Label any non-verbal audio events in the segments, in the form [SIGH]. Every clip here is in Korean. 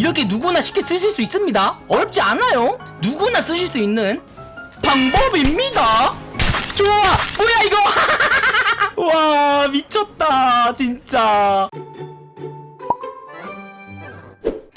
이렇게 누구나 쉽게 쓰실 수 있습니다. 어렵지 않아요. 누구나 쓰실 수 있는 방법입니다. 좋아! 뭐야 이거? [LAUGHS] 와 미쳤다 진짜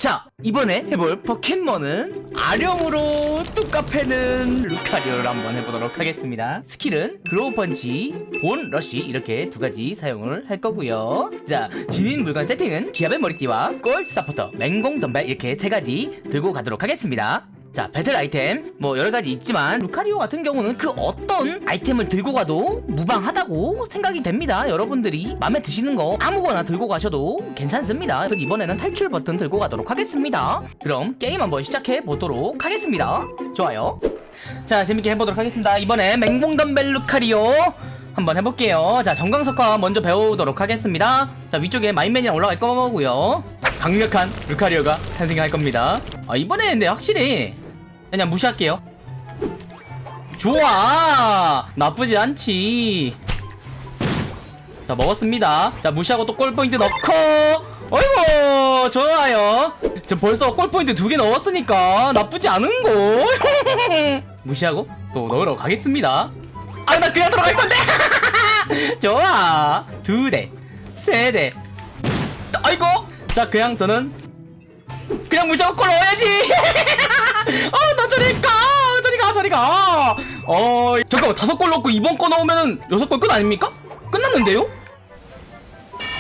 자 이번에 해볼 포켓몬은 아령으로 뚜까 패는 루카리오를 한번 해보도록 하겠습니다. 스킬은 그로우 펀치, 본 러쉬 이렇게 두 가지 사용을 할 거고요. 자 지닌 물건 세팅은 기합의 머리띠와 골 서포터, 맹공 덤벨 이렇게 세 가지 들고 가도록 하겠습니다 자 배틀 아이템. 뭐 여러가지 있지만 루카리오 같은 경우는 그 어떤 아이템을 들고 가도 무방하다고 생각이 됩니다. 여러분들이 마음에 드시는 거 아무거나 들고 가셔도 괜찮습니다. 이번에는 탈출 버튼 들고 가도록 하겠습니다. 그럼 게임 한번 시작해 보도록 하겠습니다. 좋아요. 자 재밌게 해보도록 하겠습니다. 이번에 맹공덤벨 루카리오 한번 해볼게요. 자 정강석화 먼저 배우도록 하겠습니다. 자 위쪽에 마인맨이랑 올라갈 거고요. 강력한 루카리오가 탄생할 겁니다. 아 이번에 근데 확실히 그냥 무시할게요. 좋아. 나쁘지 않지. 자 먹었습니다. 자 무시하고 또 골포인트 넣고. 어이구 좋아요. 저 벌써 골포인트 두 개 넣었으니까 나쁘지 않은걸 [LAUGHS] 무시하고 또 넣으러 가겠습니다. 아 나 그냥 들어갈 건데. [LAUGHS] 좋아. 두대세대. 아이고 자 그냥 저는 그냥 무조건 골 넣어야지 [LAUGHS] 어나 저리 가! 저리 가 저리 가어 잠깐만 다섯 골 넣고 이번 거 넣으면은 여섯 골 끝 아닙니까? 끝났는데요?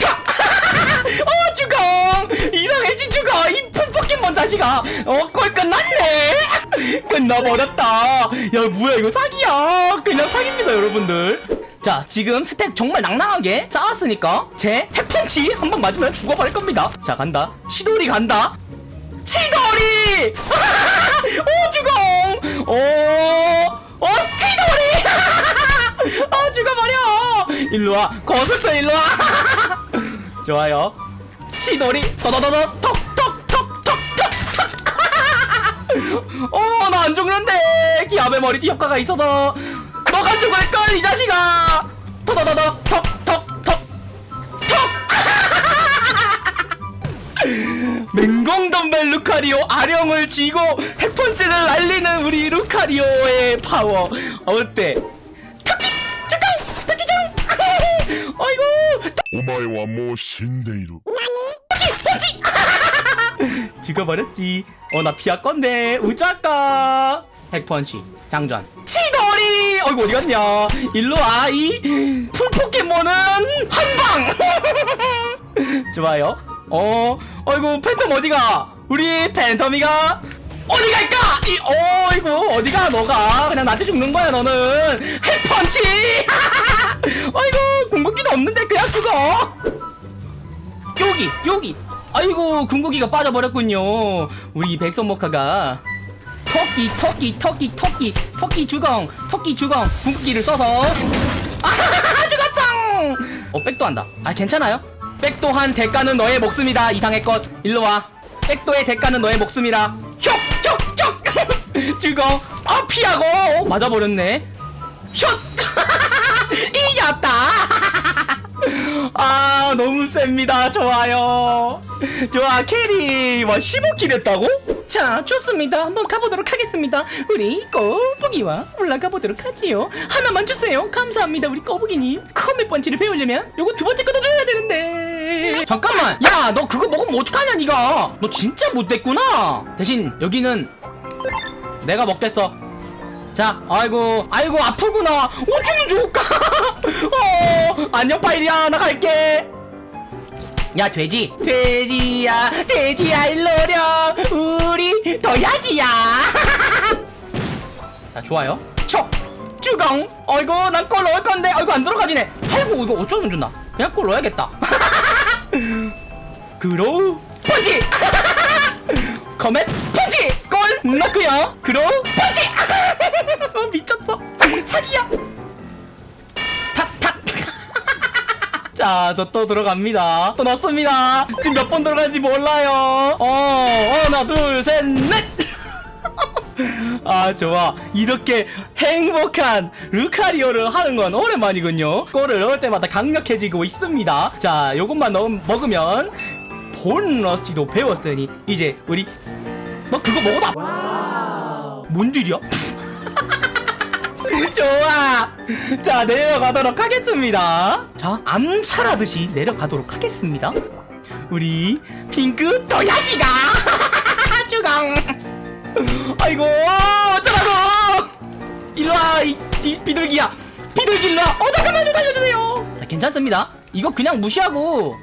가! [LAUGHS] 어 주공 이상해진 주공 이 풀포켓몬 자식아! 어골 끝났네! [LAUGHS] 끝나버렸다! 야 뭐야 이거 사기야! 그냥 사기입니다 여러분들. 자 지금 스택 정말 낭낭하게 쌓았으니까 제 핵펀치 한 번 맞으면 죽어버릴 겁니다. 자 간다. 치돌이 간다. 치돌이 [LAUGHS] 오오 치돌이! [LAUGHS] 아 죽어버려! 일로와 거슬러 일로와! [LAUGHS] 좋아요. 치돌이 더더더더 톡톡톡톡톡 [LAUGHS] 어나 안 죽는데! 기압의 머리띠 효과가 있어서! 너가 죽을걸 이 자식아! 더더더더 톡톡 인공 덤벨 루카리오 아령을 쥐고 핵펀치를 날리는 우리 루카리오의 파워 어때? 토끼! 잠깐! 토끼 좀! [LAUGHS] 아이고! 오마이와 모 신데이루 토끼! 펀치! [LAUGHS] 죽어버렸지 어나 피할 건데 우자까 핵펀치 장전 치돌이 어이구 어디 갔냐 일로와 이 풀포켓몬은 한방 [LAUGHS] 좋아요 어 어이구 팬텀 어디가? 우리 팬텀이가 어디 갈까? 이 어이구 어디가 너가? 그냥 나한테 죽는 거야 너는. 핵펀치! [LAUGHS] 어이구 궁극기도 없는데 그냥 죽어. 여기 여기. 아이고 궁극기가 빠져버렸군요. 우리 백선목화가 토끼 토끼 토끼 토끼 토끼 주공 토끼 주공 궁극기를 써서. [LAUGHS] 아 죽었어! 어 백도 한다. 아 괜찮아요 백도 한 대가는 너의 목숨이다. 이상의 것. 일로와. 백도의 대가는 너의 목숨이라. 혁혁혁 주공 [LAUGHS] 아 피하고. 어, 맞아버렸네. 슛 [LAUGHS] 이겼다 [LAUGHS] 아! 너무 셉니다. 좋아요. 좋아 캐리. 와 15킬 했다고? 자 좋습니다. 한번 가보도록 하겠습니다. 우리 꼬부기와 올라가 보도록 하지요. 하나만 주세요. 감사합니다 우리 꼬부기님. 컴의 펀치를 배우려면 요거 두 번째 것도 줘야 되는데 잠깐만 야 너 그거 먹으면 어떡하냐 니가 너 진짜 못됐구나 대신 여기는 내가 먹겠어 자, 아이고, 아이고, 아프구나. 어쩌면 좋을까? [LAUGHS] 어, 안녕, 파이리야. 나 갈게. 야, 돼지. 돼지야, 돼지야, 일로려. 우리 더야지야. [LAUGHS] 자, 좋아요. 촉! 주공! 아이고, 난골 넣을 건데. 아이고, 안 들어가지네. 아이고, 이거 어쩌면 좋나. 그냥 골 넣어야겠다. 그로우 펀치! 커맨 펀치! 골 넣고요. 그로우 펀치! 아, 미쳤어. 사기야. 탁탁. [LAUGHS] 자, 저 또 들어갑니다. 또 넣습니다. 지금 몇 번 들어간지 몰라요. 어, 하나, 둘, 셋, 넷. [LAUGHS] 아 좋아 이렇게 행복한 루카리오를 하는 건 오랜만이군요 골을 넣을 때마다 강력해지고 있습니다 자 요것만 넣, 먹으면 본러시도 배웠으니 이제 우리 너 그거 먹어봐 뭔 딜이야? [LAUGHS] 좋아. 자 내려가도록 하겠습니다. 자 암살하듯이 내려가도록 하겠습니다. 우리 핑크 도야지가. [LAUGHS] 주강. 아이고 어쩌라고. 일로와 이, 이 비둘기야. 비둘기 일로와. 어 잠깐만요. 살려주세요. 자 괜찮습니다. 이거 그냥 무시하고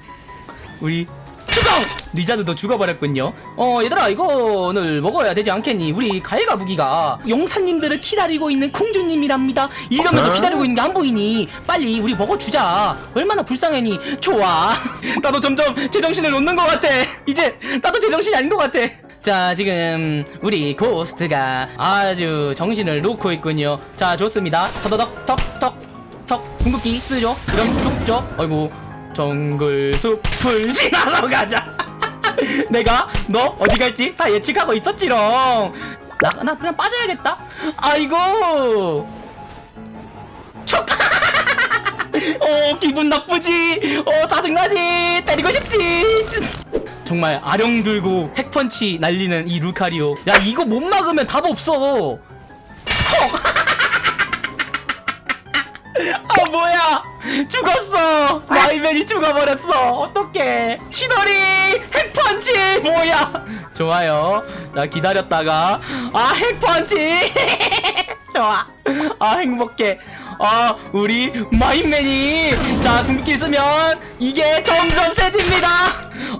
우리 주강 리자드도 죽어버렸군요. 어 얘들아 이거를 먹어야 되지 않겠니? 우리 가해가 무기가 용사님들을 기다리고 있는 공주님이랍니다. 이러면서 어? 기다리고 있는 게 안 보이니? 빨리 우리 먹어주자. 얼마나 불쌍하니? 좋아. [LAUGHS] 나도 점점 제정신을 놓는 것 같아. 이제 나도 제정신이 아닌 것 같아. 자 지금 우리 고스트가 아주 정신을 놓고 있군요. 자 좋습니다. 터더덕 턱턱 턱 궁극기 쓰죠? 그럼 죽죠? 아이고 정글 숲을 지나서 가자. [LAUGHS] 내가 너 어디 갈지 다 예측하고 있었지롱. 나, 나 그냥 빠져야겠다. 아이고. 촉! [LAUGHS] 어 기분 나쁘지? 어 짜증나지? 때리고 싶지? [LAUGHS] 정말 아령 들고 핵펀치 날리는 이 루카리오. 야 이거 못 막으면 답 없어 아 뭐야? 죽었어. 마이맨이 죽어버렸어. 어떡해. 치돌이 핵펀치! 뭐야? 좋아요. 자 기다렸다가. 아 핵펀치! [LAUGHS] 좋아. 아 행복해. 아 우리 마인맨이. 자 궁극기 쓰면 이게 점점 세집니다.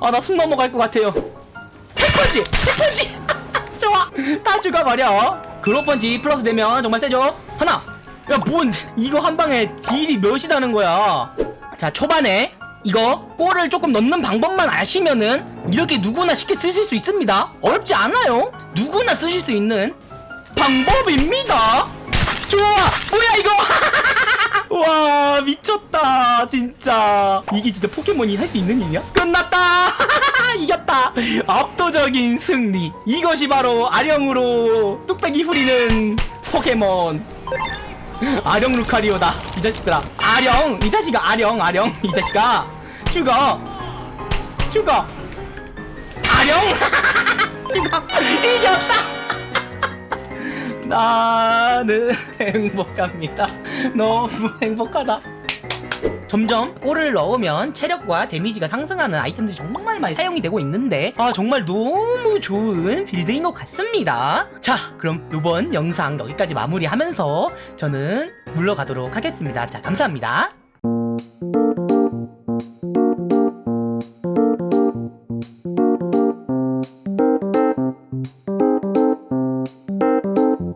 아 나 숨 넘어갈 것 같아요. 핵펀치! 핵펀치! [LAUGHS] 좋아. 다 죽어버려. 그로펀치 플러스 되면 정말 세죠? 하나 야 뭔 이거 한 방에 딜이 몇이다는 거야? 자 초반에 이거 골을 조금 넣는 방법만 아시면은 이렇게 누구나 쉽게 쓰실 수 있습니다. 어렵지 않아요. 누구나 쓰실 수 있는 방법입니다. 좋아! 뭐야 이거? [LAUGHS] 와 미쳤다 진짜. 이게 진짜 포켓몬이 할 수 있는 일이야? 끝났다! [LAUGHS] 이겼다! 압도적인 승리. 이것이 바로 아령으로 뚝배기 후리는 포켓몬 [LAUGHS] 아령 루카리오다 이 자식들아. 아령 이 자식아 아령 아령 이 자식아. 죽어. 죽어. 아령. [LAUGHS] 죽어. 이겼다. 나는 행복합니다. 너무 행복하다 점점 골을 넣으면 체력과 데미지가 상승하는 아이템들이 정말 많이 사용이 되고 있는데 아 정말 너무 좋은 빌드인 것 같습니다. 자 그럼 이번 영상 여기까지 마무리하면서 저는 물러가도록 하겠습니다. 자 감사합니다